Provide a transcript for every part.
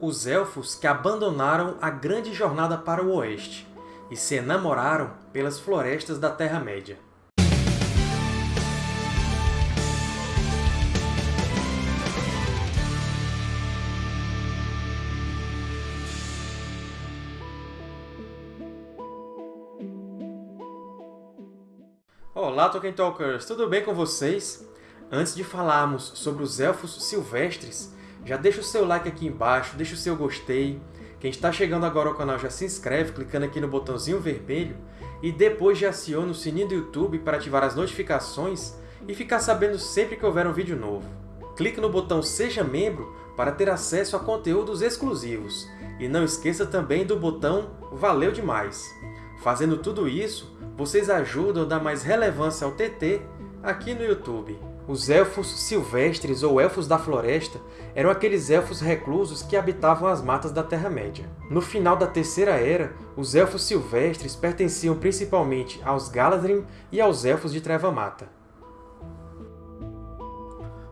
os Elfos que abandonaram a grande jornada para o Oeste e se enamoraram pelas florestas da Terra-média. Olá, Tolkien Talkers! Tudo bem com vocês? Antes de falarmos sobre os Elfos Silvestres, já deixa o seu like aqui embaixo, deixa o seu gostei. Quem está chegando agora ao canal já se inscreve clicando aqui no botãozinho vermelho e depois já aciona o sininho do YouTube para ativar as notificações e ficar sabendo sempre que houver um vídeo novo. Clique no botão Seja Membro para ter acesso a conteúdos exclusivos. E não esqueça também do botão Valeu demais! Fazendo tudo isso, vocês ajudam a dar mais relevância ao TT aqui no YouTube. Os Elfos Silvestres, ou Elfos da Floresta, eram aqueles Elfos reclusos que habitavam as matas da Terra-média. No final da Terceira Era, os Elfos Silvestres pertenciam principalmente aos Galadrim e aos Elfos de Treva-Mata.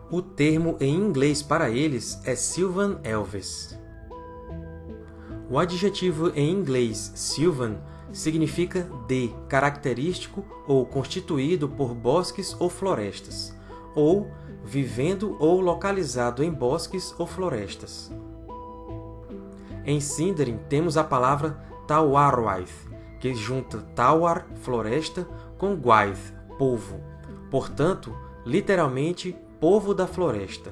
O termo em inglês para eles é Sylvan Elves. O adjetivo em inglês Sylvan significa de, característico ou constituído por bosques ou florestas ou vivendo ou localizado em bosques ou florestas. Em Sindarin temos a palavra Tawarwaith, que junta Tawar, floresta, com Gwaith, povo. Portanto, literalmente, povo da floresta.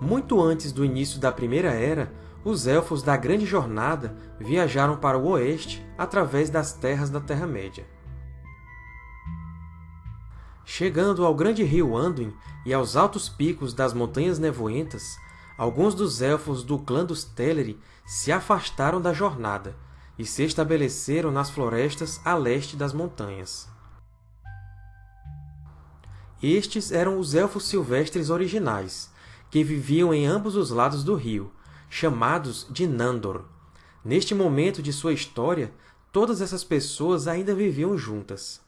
Muito antes do início da Primeira Era, os Elfos da Grande Jornada viajaram para o oeste através das terras da Terra-média. Chegando ao grande rio Anduin e aos altos picos das Montanhas Nevoentas, alguns dos Elfos do clã dos Teleri se afastaram da jornada e se estabeleceram nas florestas a leste das montanhas. Estes eram os Elfos Silvestres originais, que viviam em ambos os lados do rio, chamados de Nandor. Neste momento de sua história, todas essas pessoas ainda viviam juntas.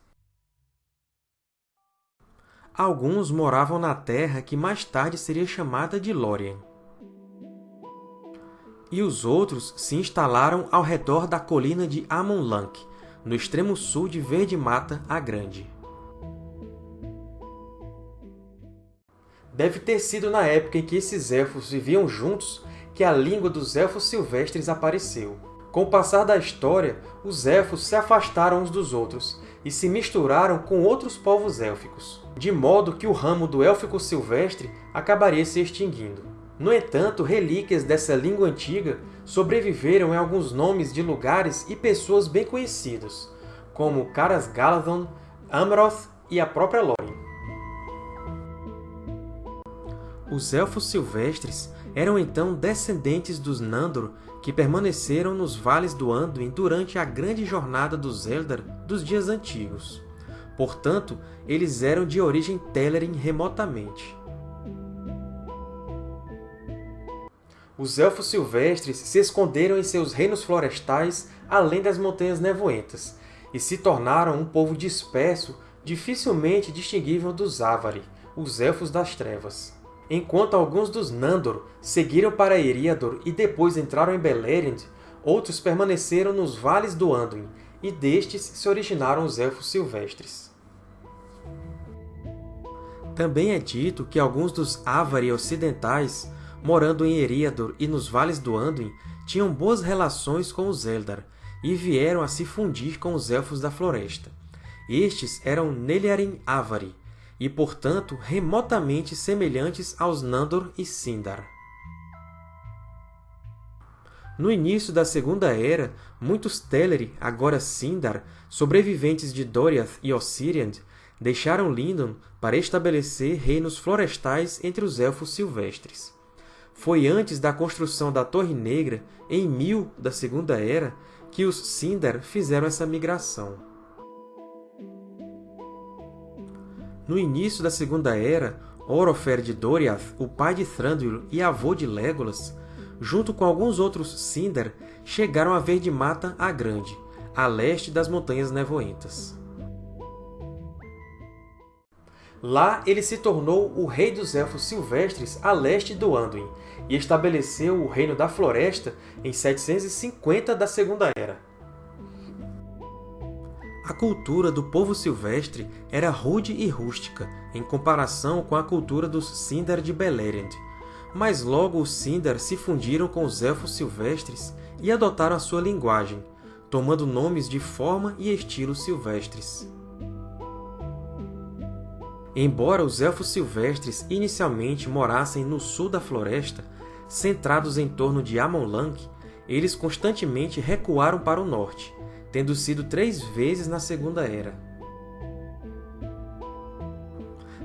Alguns moravam na terra que mais tarde seria chamada de Lórien. E os outros se instalaram ao redor da colina de Amon-Lank, no extremo sul de Verde Mata a Grande. Deve ter sido na época em que esses elfos viviam juntos que a língua dos Elfos Silvestres apareceu. Com o passar da história, os Elfos se afastaram uns dos outros e se misturaram com outros povos élficos, de modo que o ramo do élfico silvestre acabaria se extinguindo. No entanto, relíquias dessa língua antiga sobreviveram em alguns nomes de lugares e pessoas bem conhecidos, como Caras Galadhon, Amroth e a própria Lórien. Os Elfos Silvestres eram então descendentes dos Nandor que permaneceram nos vales do Anduin durante a grande jornada dos Eldar dos dias antigos. Portanto, eles eram de origem Telerin remotamente. Os Elfos Silvestres se esconderam em seus reinos florestais além das Montanhas Nevoentas, e se tornaram um povo disperso, dificilmente distinguível dos Avari, os Elfos das Trevas. Enquanto alguns dos Nandor seguiram para Eriador e depois entraram em Beleriand, outros permaneceram nos vales do Anduin, e destes se originaram os Elfos Silvestres. Também é dito que alguns dos Avari ocidentais, morando em Eriador e nos vales do Anduin, tinham boas relações com os Eldar, e vieram a se fundir com os Elfos da Floresta. Estes eram Nelyarin Avari, e, portanto, remotamente semelhantes aos Nandor e Sindar. No início da Segunda Era, muitos Teleri, agora Sindar, sobreviventes de Doriath e Ossiriand, deixaram Lindon para estabelecer reinos florestais entre os Elfos Silvestres. Foi antes da construção da Torre Negra, em 1000 da Segunda Era, que os Sindar fizeram essa migração. No início da Segunda Era, Orofer de Doriath, o pai de Thranduil e avô de Legolas, junto com alguns outros Sindar, chegaram a Verde Mata a Grande, a leste das Montanhas Nevoentas. Lá ele se tornou o Rei dos Elfos Silvestres a leste do Anduin, e estabeleceu o Reino da Floresta em 750 da Segunda Era. A cultura do povo silvestre era rude e rústica, em comparação com a cultura dos Sindar de Beleriand, mas logo os Sindar se fundiram com os Elfos silvestres e adotaram a sua linguagem, tomando nomes de forma e estilo silvestres. Embora os Elfos silvestres inicialmente morassem no sul da floresta, centrados em torno de Amon-Lank, eles constantemente recuaram para o norte, tendo sido três vezes na Segunda Era.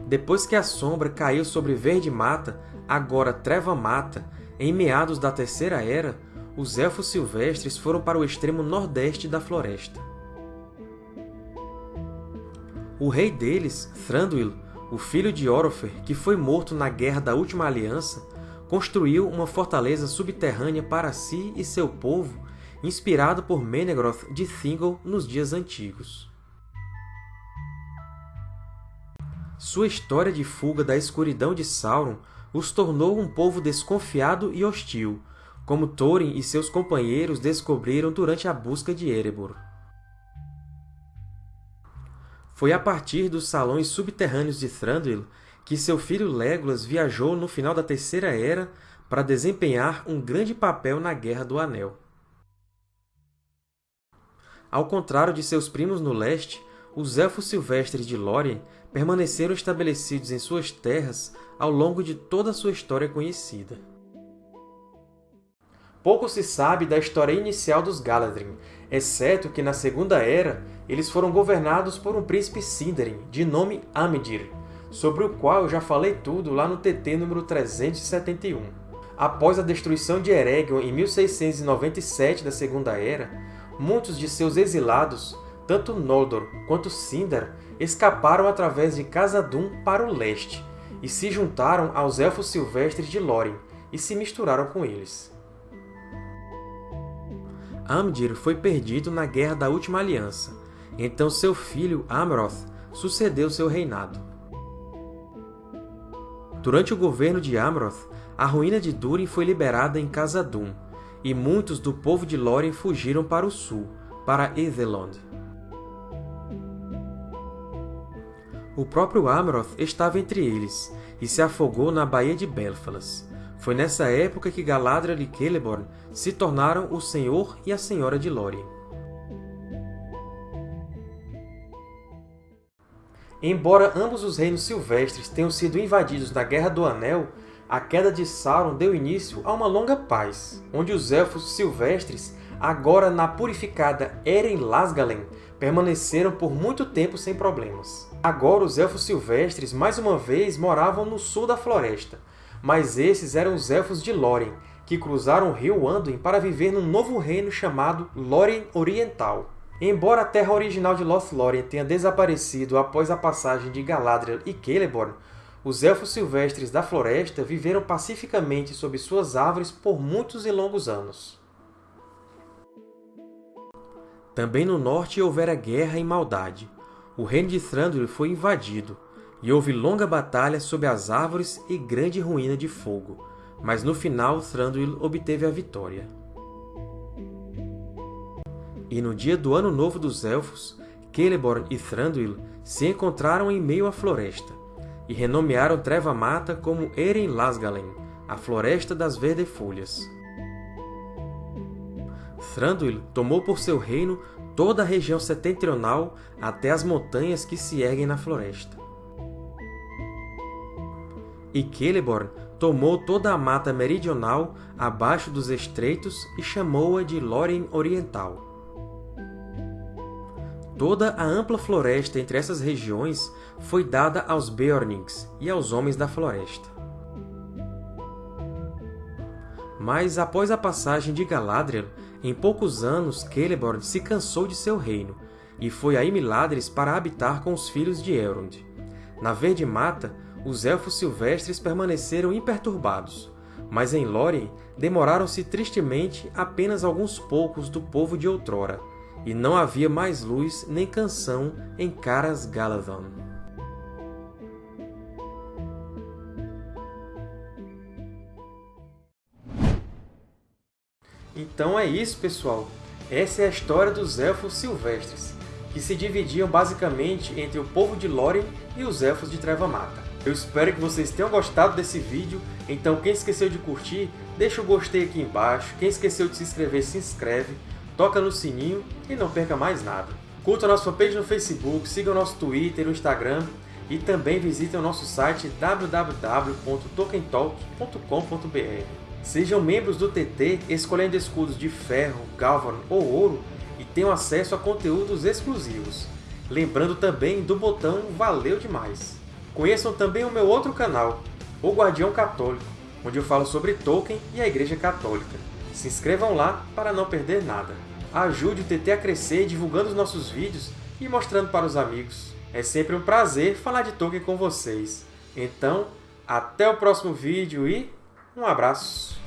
Depois que a sombra caiu sobre Verde Mata, agora Treva Mata, em meados da Terceira Era, os Elfos Silvestres foram para o extremo nordeste da floresta. O rei deles, Thranduil, o filho de Orofer, que foi morto na Guerra da Última Aliança, construiu uma fortaleza subterrânea para si e seu povo inspirado por Menegroth de Thingol nos dias antigos. Sua história de fuga da escuridão de Sauron os tornou um povo desconfiado e hostil, como Thorin e seus companheiros descobriram durante a busca de Erebor. Foi a partir dos salões subterrâneos de Thranduil que seu filho Legolas viajou no final da Terceira Era para desempenhar um grande papel na Guerra do Anel. Ao contrário de seus primos no leste, os Elfos Silvestres de Lórien permaneceram estabelecidos em suas terras ao longo de toda a sua história conhecida. Pouco se sabe da história inicial dos Galadrim, exceto que, na Segunda Era, eles foram governados por um príncipe Sindarin, de nome Amdir, sobre o qual eu já falei tudo lá no TT número 371. Após a destruição de Eregion em 1697 da Segunda Era, muitos de seus exilados, tanto Noldor quanto Sindar, escaparam através de Khazad-dûm para o leste e se juntaram aos Elfos Silvestres de Lórien e se misturaram com eles. Amdir foi perdido na Guerra da Última Aliança, então seu filho Amroth sucedeu seu reinado. Durante o governo de Amroth, a ruína de Durin foi liberada em Khazad-dûm, e muitos do povo de Lórien fugiram para o sul, para Ethelond. O próprio Amroth estava entre eles, e se afogou na Baía de Belfalas. Foi nessa época que Galadriel e Celeborn se tornaram o Senhor e a Senhora de Lórien. Embora ambos os reinos silvestres tenham sido invadidos na Guerra do Anel, a queda de Sauron deu início a uma longa paz, onde os Elfos silvestres, agora na purificada Eren Lasgalen, permaneceram por muito tempo sem problemas. Agora os Elfos silvestres mais uma vez moravam no sul da floresta, mas esses eram os Elfos de Lórien, que cruzaram o rio Anduin para viver num novo reino chamado Lórien Oriental. Embora a terra original de Lothlórien tenha desaparecido após a passagem de Galadriel e Celeborn, os Elfos Silvestres da Floresta viveram pacificamente sob suas árvores por muitos e longos anos. Também no norte houvera guerra e maldade. O reino de Thranduil foi invadido, e houve longa batalha sob as árvores e grande ruína de fogo, mas no final Thranduil obteve a vitória. E no dia do Ano Novo dos Elfos, Celeborn e Thranduil se encontraram em meio à floresta, e renomearam Treva Mata como Eren Lasgalen, a Floresta das Verdefolhas. Thranduil tomou por seu reino toda a região setentrional até as montanhas que se erguem na floresta. E Celeborn tomou toda a mata meridional abaixo dos estreitos e chamou-a de Lórien Oriental. Toda a ampla floresta entre essas regiões foi dada aos Beornings e aos Homens da Floresta. Mas, após a passagem de Galadriel, em poucos anos Celeborn se cansou de seu reino e foi a Imiladris para habitar com os filhos de Elrond. Na Verde Mata, os Elfos Silvestres permaneceram imperturbados, mas em Lórien demoraram-se tristemente apenas alguns poucos do povo de outrora, e não havia mais luz nem canção em Caras Galadhon. Então é isso, pessoal! Essa é a história dos Elfos Silvestres, que se dividiam basicamente entre o povo de Lórien e os Elfos de Treva-Mata. Eu espero que vocês tenham gostado desse vídeo, então quem esqueceu de curtir, deixa o gostei aqui embaixo, quem esqueceu de se inscrever, se inscreve, toca no sininho e não perca mais nada. Curta a nossa fanpage no Facebook, siga o nosso Twitter e o Instagram, e também visitem o nosso site www.tokentalk.com.br. Sejam membros do TT escolhendo escudos de ferro, galvan ou ouro e tenham acesso a conteúdos exclusivos. Lembrando também do botão Valeu Demais! Conheçam também o meu outro canal, O Guardião Católico, onde eu falo sobre Tolkien e a Igreja Católica. Se inscrevam lá para não perder nada. Ajude o TT a crescer divulgando os nossos vídeos e mostrando para os amigos. É sempre um prazer falar de Tolkien com vocês. Então, até o próximo vídeo e um abraço!